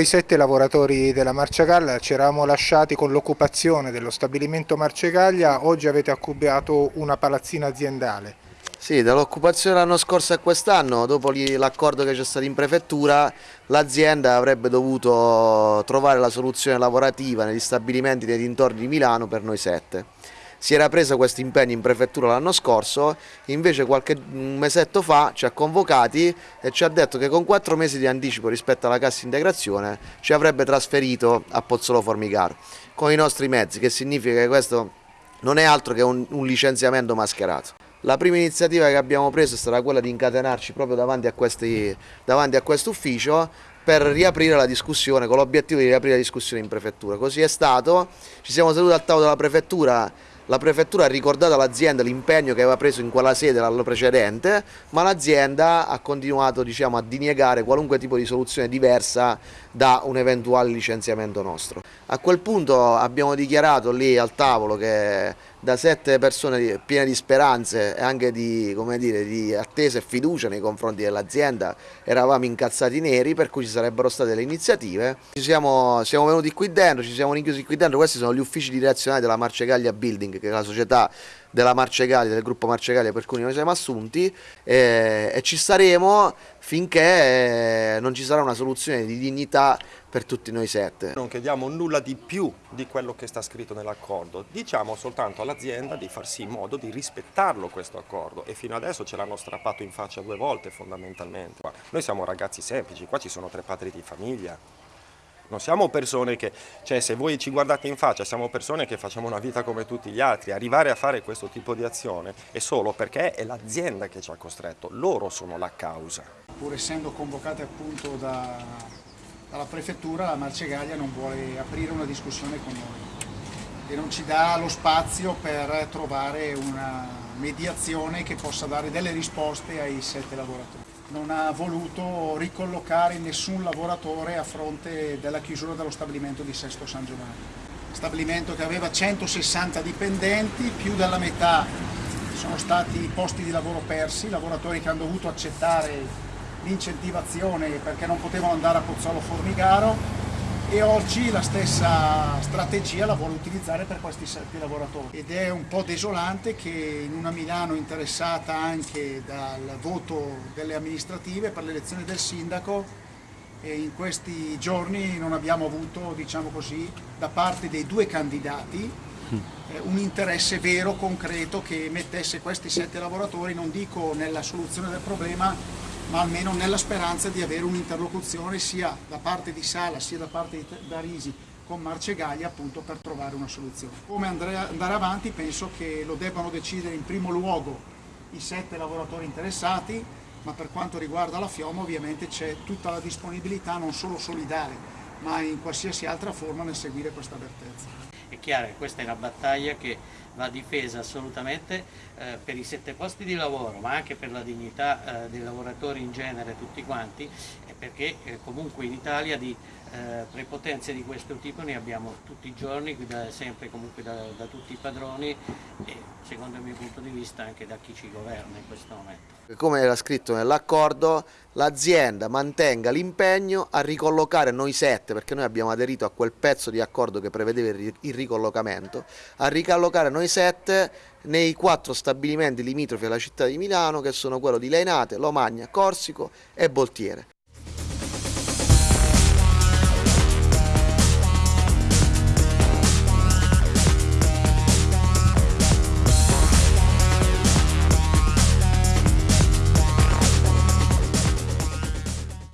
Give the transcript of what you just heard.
i sette lavoratori della Marciagalla ci eravamo lasciati con l'occupazione dello stabilimento Marcegaglia, oggi avete occupato una palazzina aziendale. Sì, dall'occupazione l'anno scorso a quest'anno, dopo l'accordo che c'è stato in prefettura, l'azienda avrebbe dovuto trovare la soluzione lavorativa negli stabilimenti nei dintorni di Milano per noi sette si era presa questo impegno in prefettura l'anno scorso, invece qualche mesetto fa ci ha convocati e ci ha detto che con quattro mesi di anticipo rispetto alla cassa integrazione ci avrebbe trasferito a Pozzolo Formigaro con i nostri mezzi, che significa che questo non è altro che un, un licenziamento mascherato. La prima iniziativa che abbiamo preso è stata quella di incatenarci proprio davanti a, questo ufficio per riaprire la discussione, con l'obiettivo di riaprire la discussione in prefettura. Così è stato, ci siamo seduti al tavolo della prefettura la prefettura ha ricordato all'azienda l'impegno che aveva preso in quella sede l'anno precedente, ma l'azienda ha continuato diciamo, a diniegare qualunque tipo di soluzione diversa da un eventuale licenziamento nostro. A quel punto abbiamo dichiarato lì al tavolo che da sette persone piene di speranze e anche di, dire, di attesa e fiducia nei confronti dell'azienda eravamo incazzati neri per cui ci sarebbero state le iniziative. Ci siamo, siamo venuti qui dentro, ci siamo rinchiusi qui dentro, questi sono gli uffici direzionali della Marcegaglia Building che è la società della Marcegaglia, del gruppo Marcegaglia per cui noi siamo assunti e, e ci staremo finché eh, non ci sarà una soluzione di dignità per tutti noi sette. Non chiediamo nulla di più di quello che sta scritto nell'accordo, diciamo soltanto all'azienda di farsi in modo di rispettarlo questo accordo e fino adesso ce l'hanno strappato in faccia due volte fondamentalmente. Noi siamo ragazzi semplici, qua ci sono tre padri di famiglia, non siamo persone che, cioè se voi ci guardate in faccia, siamo persone che facciamo una vita come tutti gli altri, arrivare a fare questo tipo di azione è solo perché è l'azienda che ci ha costretto, loro sono la causa. Pur essendo convocate appunto da, dalla prefettura, la Marcegaglia non vuole aprire una discussione con noi e non ci dà lo spazio per trovare una mediazione che possa dare delle risposte ai sette lavoratori non ha voluto ricollocare nessun lavoratore a fronte della chiusura dello stabilimento di Sesto San Giovanni. Stabilimento che aveva 160 dipendenti, più della metà sono stati posti di lavoro persi, lavoratori che hanno dovuto accettare l'incentivazione perché non potevano andare a Pozzolo Formigaro e oggi la stessa strategia la vuole utilizzare per questi sette lavoratori. Ed è un po' desolante che in una Milano interessata anche dal voto delle amministrative per l'elezione del sindaco in questi giorni non abbiamo avuto diciamo così, da parte dei due candidati eh, un interesse vero, concreto che mettesse questi sette lavoratori non dico nella soluzione del problema ma almeno nella speranza di avere un'interlocuzione sia da parte di Sala sia da parte di Darisi con Marcegaglia appunto per trovare una soluzione. Come andare avanti penso che lo debbano decidere in primo luogo i sette lavoratori interessati, ma per quanto riguarda la Fioma ovviamente c'è tutta la disponibilità non solo solidale, ma in qualsiasi altra forma nel seguire questa vertenza. È chiaro che questa è una battaglia che va difesa assolutamente eh, per i sette posti di lavoro, ma anche per la dignità eh, dei lavoratori in genere tutti quanti, perché eh, comunque in Italia di eh, prepotenze di questo tipo ne abbiamo tutti i giorni, da, sempre comunque da, da, tutti i padroni e secondo il mio punto di vista anche da chi ci governa in questo momento. Come era scritto nell'accordo, l'azienda mantenga l'impegno a ricollocare noi sette, perché noi abbiamo aderito a quel pezzo di accordo che prevedeva il ricollocamento, a ricollocare noi sette nei quattro stabilimenti limitrofi alla città di Milano che sono quello di Leinate, Lomagna, Corsico e Boltiere.